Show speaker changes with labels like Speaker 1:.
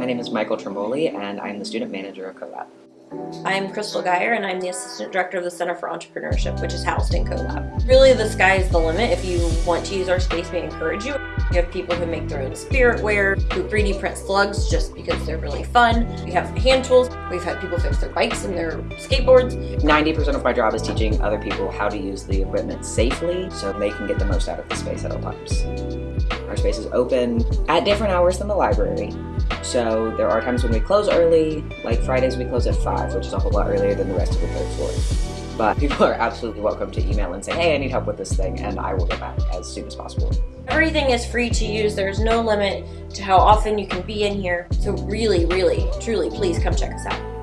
Speaker 1: My name is Michael Tremboli, and I'm the student manager of CoLab.
Speaker 2: I'm Crystal Geyer, and I'm the Assistant Director of the Center for Entrepreneurship, which is housed in CoLab. Really, the sky is the limit. If you want to use our space, we encourage you. We have people who make their own spirit wear, who 3D print slugs just because they're really fun. We have hand tools. We've had people fix their bikes and their skateboards.
Speaker 1: 90% of my job is teaching other people how to use the equipment safely so they can get the most out of the space at all times. Our space is open at different hours than the library. So there are times when we close early, like Fridays we close at 5, which is a whole lot earlier than the rest of the third floor. But people are absolutely welcome to email and say, hey, I need help with this thing, and I will get back as soon as possible.
Speaker 2: Everything is free to use. There's no limit to how often you can be in here. So really, really, truly, please come check us out.